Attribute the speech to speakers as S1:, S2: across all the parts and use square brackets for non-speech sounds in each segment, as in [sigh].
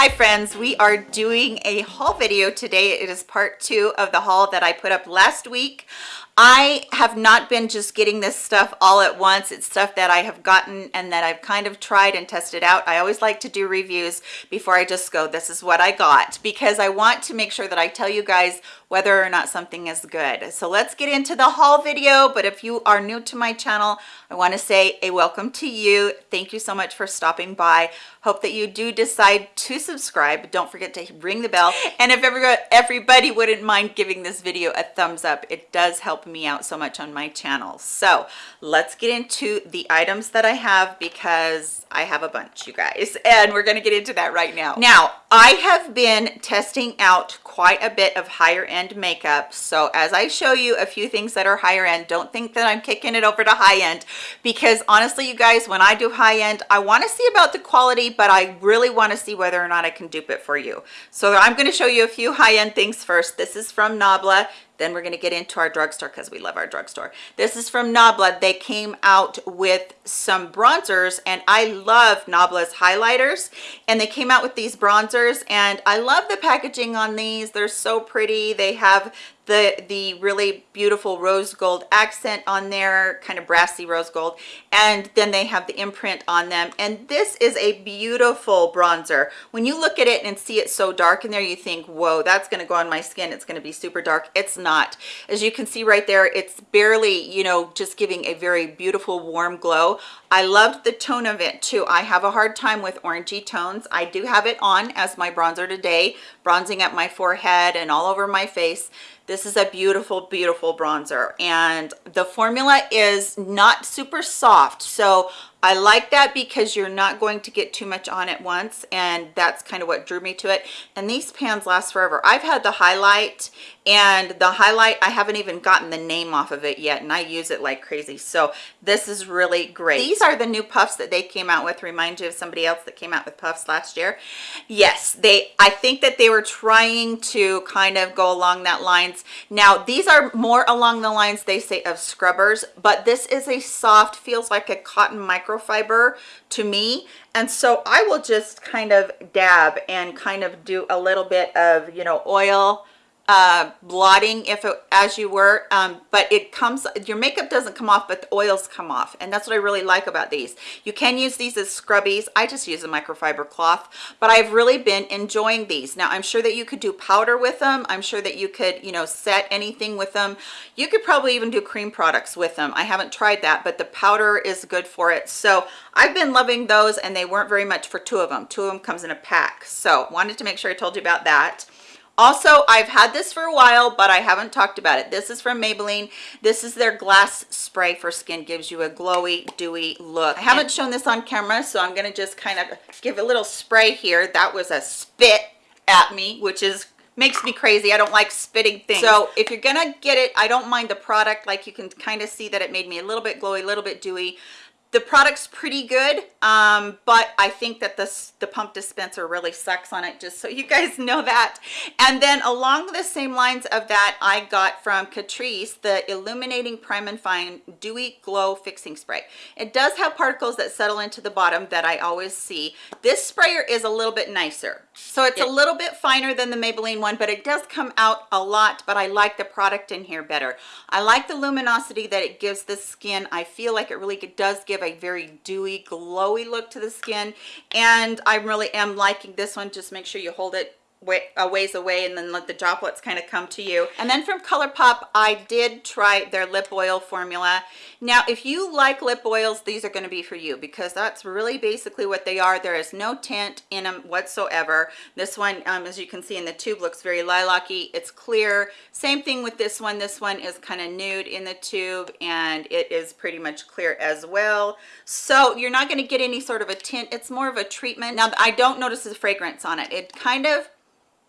S1: Hi friends, we are doing a haul video today. It is part two of the haul that I put up last week. I have not been just getting this stuff all at once. It's stuff that I have gotten and that I've kind of tried and tested out. I always like to do reviews before I just go, this is what I got, because I want to make sure that I tell you guys whether or not something is good. So let's get into the haul video. But if you are new to my channel, I want to say a welcome to you. Thank you so much for stopping by. Hope that you do decide to subscribe. Don't forget to ring the bell. And if everybody wouldn't mind giving this video a thumbs up, it does help out so much on my channel. So let's get into the items that I have because I have a bunch, you guys, and we're gonna get into that right now. Now, I have been testing out quite a bit of higher end makeup. So as I show you a few things that are higher end, don't think that I'm kicking it over to high end because honestly, you guys, when I do high end, I wanna see about the quality, but I really wanna see whether or not I can dupe it for you. So I'm gonna show you a few high end things first. This is from Nabla. Then we're going to get into our drugstore because we love our drugstore. This is from Nabla. They came out with some bronzers and I love Nabla's highlighters and they came out with these bronzers and I love the packaging on these. They're so pretty. They have the the really beautiful rose gold accent on there kind of brassy rose gold and then they have the imprint on them. And this is a beautiful bronzer. When you look at it and see it so dark in there you think whoa that's going to go on my skin. It's going to be super dark. It's not. As you can see right there it's barely you know just giving a very beautiful warm glow. I loved the tone of it too. I have a hard time with orangey tones. I do have it on as my bronzer today, bronzing up my forehead and all over my face. This is a beautiful, beautiful bronzer. And the formula is not super soft. So I like that because you're not going to get too much on at once and that's kind of what drew me to it. And these pans last forever. I've had the highlight and the highlight I haven't even gotten the name off of it yet and I use it like crazy. So this is really great. These are the new puffs that they came out with. Remind you of somebody else that came out with puffs last year. Yes they I think that they were trying to kind of go along that lines. Now these are more along the lines they say of scrubbers but this is a soft feels like a cotton micro microfiber to me. And so i will just kind of dab and kind of do a little bit of you know oil uh, blotting if it, as you were um, but it comes your makeup doesn't come off but the oils come off and that's what I really like about these. You can use these as scrubbies. I just use a microfiber cloth but I've really been enjoying these. Now I'm sure that you could do powder with them. I'm sure that you could you know set anything with them. You could probably even do cream products with them. I haven't tried that but the powder is good for it. So I've been loving those and they weren't very much for two of them two of them comes in a pack. So wanted to make sure I told you about that also i've had this for a while but i haven't talked about it. This is from maybelline. This is their glass spray for skin. Gives you a glowy dewy look. I haven't shown this on camera so i'm going to just kind of give a little spray here. That was a spit at me which is makes me crazy. I don't like spitting things. So if you're gonna get it i don't mind the product. Like you can kind of see that it made me a little bit glowy a little bit dewy the product's pretty good um, but i think that this the pump dispenser really sucks on it just so you guys [laughs] know that. And then along the same lines of that i got from catrice the illuminating prime and fine dewy glow fixing spray. It does have particles that settle into the bottom that i always see. This sprayer is a little bit nicer so it's a little bit finer than the maybelline one but it does come out a lot but i like the product in here better. I like the luminosity that it gives the skin. I feel like it really does give give a very dewy glowy look to the skin. And i really am liking this one. Just make sure you hold it way, a ways away and then let the droplets kind of come to you. And then from ColourPop, I did try their lip oil formula. Now, if you like lip oils, these are going to be for you because that's really basically what they are. There is no tint in them whatsoever. This one, um, as you can see in the tube, looks very lilac-y. It's clear. Same thing with this one. This one is kind of nude in the tube and it is pretty much clear as well. So you're not going to get any sort of a tint. It's more of a treatment. Now, I don't notice the fragrance on it. It kind of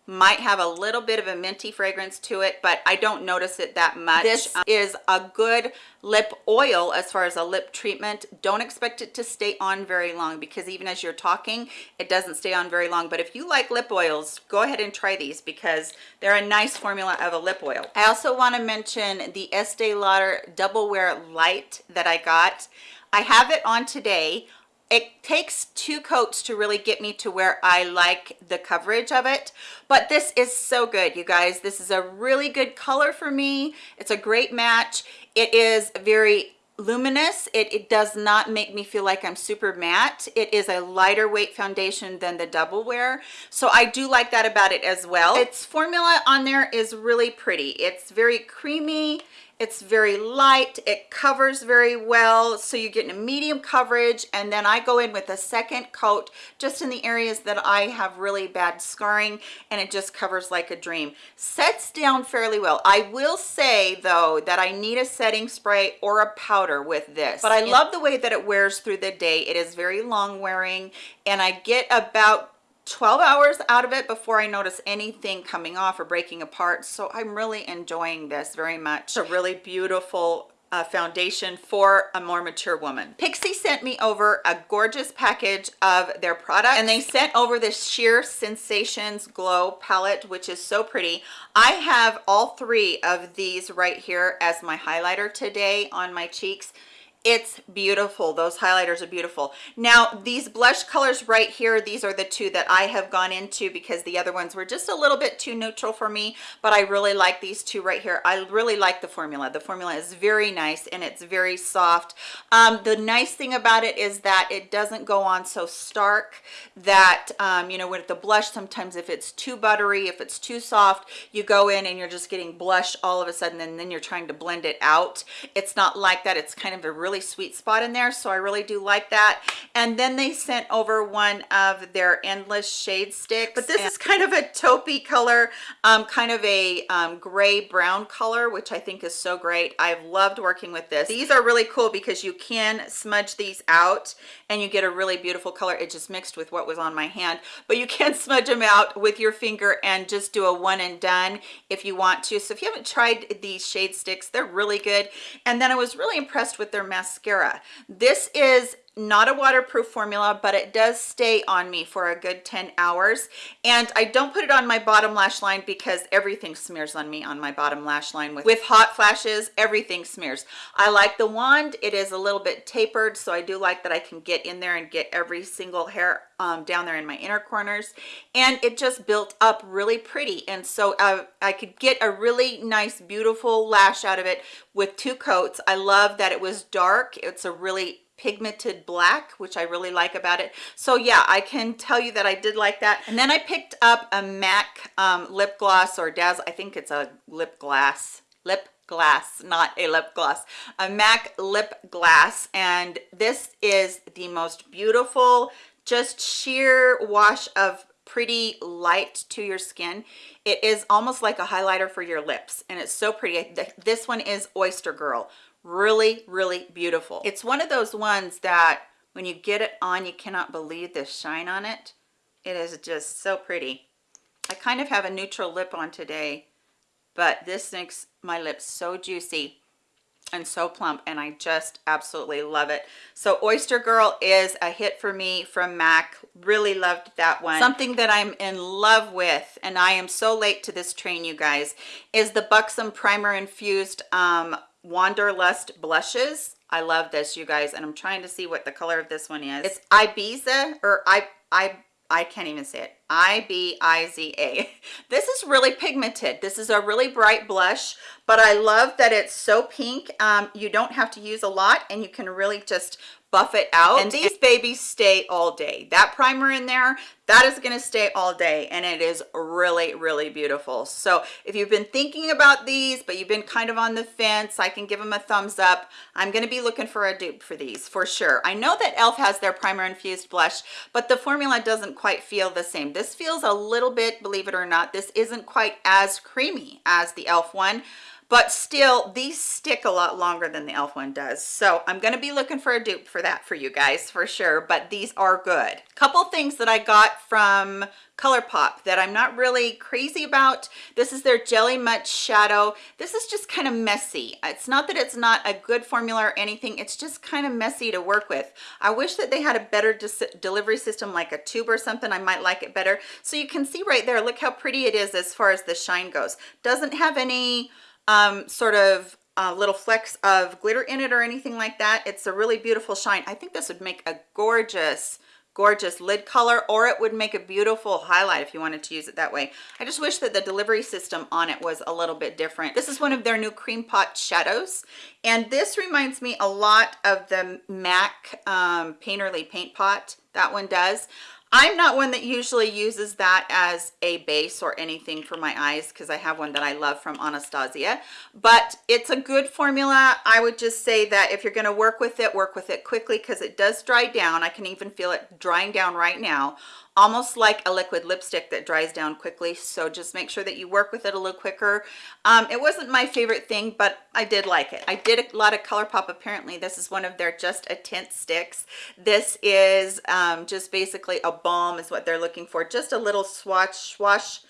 S1: might have a little bit of a minty fragrance to it but i don't notice it that much. This um, is a good lip oil as far as a lip treatment. Don't expect it to stay on very long because even as you're talking it doesn't stay on very long. But if you like lip oils go ahead and try these because they're a nice formula of a lip oil. I also want to mention the estee lauder double wear light that i got. I have it on today it takes two coats to really get me to where I like the coverage of it but this is so good you guys. This is a really good color for me. It's a great match. It is very luminous. It, it does not make me feel like i'm super matte. It is a lighter weight foundation than the double wear so i do like that about it as well. Its formula on there is really pretty. It's very creamy it's very light it covers very well so you're getting a medium coverage and then i go in with a second coat just in the areas that i have really bad scarring and it just covers like a dream. Sets down fairly well. I will say though that i need a setting spray or a powder with this. But i love the way that it wears through the day. It is very long wearing and i get about 12 hours out of it before I notice anything coming off or breaking apart. So I'm really enjoying this very much. It's a really beautiful uh, foundation for a more mature woman. Pixi sent me over a gorgeous package of their product and they sent over this Sheer Sensations Glow palette, which is so pretty. I have all three of these right here as my highlighter today on my cheeks it's beautiful. Those highlighters are beautiful. Now these blush colors right here these are the two that i have gone into because the other ones were just a little bit too neutral for me but i really like these two right here. I really like the formula. The formula is very nice and it's very soft. Um, the nice thing about it is that it doesn't go on so stark that um, you know with the blush sometimes if it's too buttery if it's too soft you go in and you're just getting blush all of a sudden and then you're trying to blend it out. It's not like that. It's kind of a really really sweet spot in there so i really do like that. And then they sent over one of their endless shade sticks but this is kind of a taupey color um, kind of a um, gray brown color which i think is so great. I've loved working with this. These are really cool because you can smudge these out and you get a really beautiful color. It just mixed with what was on my hand but you can [laughs] smudge them out with your finger and just do a one and done if you want to. So if you haven't tried these shade sticks they're really good. And then i was really impressed with their mascara. This is not a waterproof formula but it does stay on me for a good 10 hours. And i don't put it on my bottom lash line because everything smears on me on my bottom lash line with with hot flashes. Everything smears. I like the wand. It is a little bit tapered so i do like that i can get in there and get every single hair um, down there in my inner corners. And it just built up really pretty. And so uh, I could get a really nice beautiful lash out of it with two coats. I love that it was dark. It's a really pigmented black which i really like about it. So yeah i can tell you that i did like that. And then i picked up a mac um, lip gloss or daz i think it's a lip glass lip glass not a lip gloss a mac lip glass. And this is the most beautiful just sheer wash of pretty light to your skin. It is almost like a highlighter for your lips and it's so pretty. This one is oyster girl really really beautiful. It's one of those ones that when you get it on you cannot believe the shine on it. It is just so pretty. I kind of have a neutral lip on today but this makes my lips so juicy and so plump and i just absolutely love it. So oyster girl is a hit for me from mac. Really loved that one. Something that i'm in love with and i am so late to this train you guys is the buxom primer infused um wanderlust blushes. I love this you guys and i'm trying to see what the color of this one is. It's ibiza or i i i can't even say it i-b-i-z-a [laughs] this is really pigmented. This is a really bright blush but i love that it's so pink. Um you don't have to use a lot and you can really just buff it out. And these babies stay all day. That primer in there that is going to stay all day and it is really really beautiful. So if you've been thinking about these but you've been kind of on the fence i can give them a thumbs up. I'm going to be looking for a dupe for these for sure. I know that elf has their primer infused blush but the formula doesn't quite feel the same. This feels a little bit believe it or not this isn't quite as creamy as the elf one but still these stick a lot longer than the elf one does so i'm going to be looking for a dupe for that for you guys for sure but these are good couple things that i got from ColourPop that I'm not really crazy about. This is their Jelly Much Shadow. This is just kind of messy. It's not that it's not a good formula or anything. It's just kind of messy to work with. I wish that they had a better delivery system like a tube or something. I might like it better. So you can see right there, look how pretty it is as far as the shine goes. Doesn't have any um, sort of uh, little flecks of glitter in it or anything like that. It's a really beautiful shine. I think this would make a gorgeous gorgeous lid color or it would make a beautiful highlight if you wanted to use it that way i just wish that the delivery system on it was a little bit different this is one of their new cream pot shadows and this reminds me a lot of the mac um, painterly paint pot that one does I'm not one that usually uses that as a base or anything for my eyes because I have one that I love from Anastasia, but it's a good formula. I would just say that if you're going to work with it, work with it quickly because it does dry down. I can even feel it drying down right now almost like a liquid lipstick that dries down quickly so just make sure that you work with it a little quicker. Um, it wasn't my favorite thing but i did like it. I did a lot of ColourPop apparently. This is one of their just a tint sticks. This is um, just basically a balm is what they're looking for. Just a little swatch swash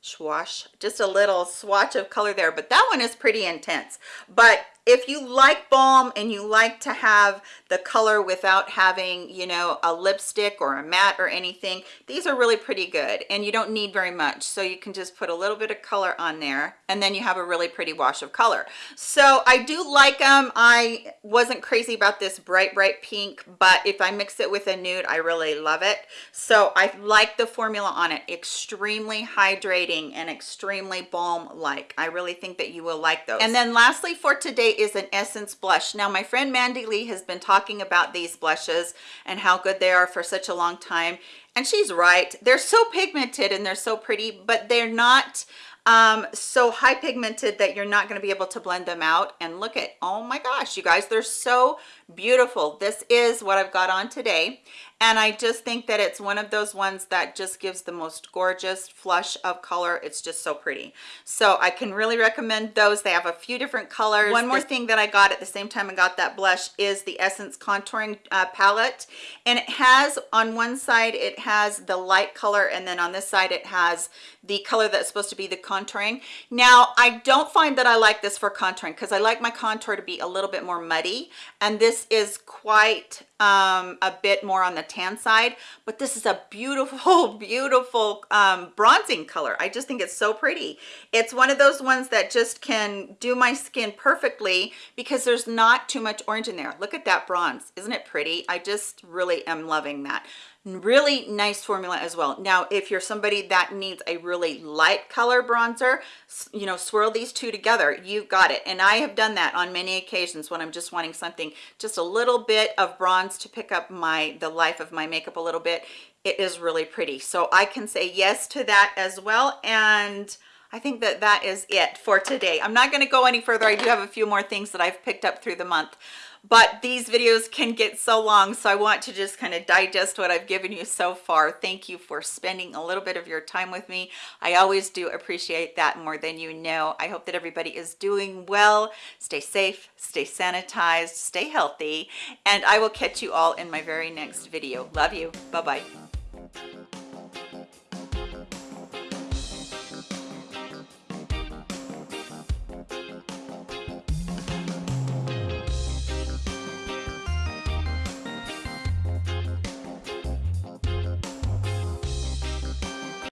S1: swash just a little swatch of color there but that one is pretty intense. But if you like balm and you like to have the color without having you know a lipstick or a matte or anything these are really pretty good and you don't need very much. So you can just put a little bit of color on there and then you have a really pretty wash of color. So i do like them i wasn't crazy about this bright bright pink but if i mix it with a nude i really love it. So i like the formula on it. Extremely hydrating and extremely balm like i really think that you will like those. And then lastly for today is an essence blush. Now my friend mandy lee has been talking about these blushes and how good they are for such a long time and she's right. They're so pigmented and they're so pretty but they're not um, so high pigmented that you're not going to be able to blend them out. And look at oh my gosh you guys they're so beautiful. This is what i've got on today and i just think that it's one of those ones that just gives the most gorgeous flush of color. It's just so pretty. So i can really recommend those. They have a few different colors. One more thing that i got at the same time i got that blush is the essence contouring uh, palette. And it has on one side it has the light color and then on this side it has the color that's supposed to be the contouring. Now i don't find that i like this for contouring because i like my contour to be a little bit more muddy. And this is quite um, a bit more on the tan side but this is a beautiful [laughs] beautiful um, bronzing color. I just think it's so pretty. It's one of those ones that just can do my skin perfectly because there's not too much orange in there. Look at that bronze. Isn't it pretty? I just really am loving that really nice formula as well. Now if you're somebody that needs a really light color bronzer you know swirl these two together. You've got it. And i have done that on many occasions when i'm just wanting something just a little bit of bronze to pick up my the life of my makeup a little bit. It is really pretty. So i can say yes to that as well. And I think that that is it for today. I'm not going to go any further. I do have a few more things that I've picked up through the month but these videos can get so long so i want to just kind of digest what i've given you so far. Thank you for spending a little bit of your time with me. I always do appreciate that more than you know. I hope that everybody is doing well. Stay safe stay sanitized stay healthy and i will catch you all in my very next video. Love you. Bye bye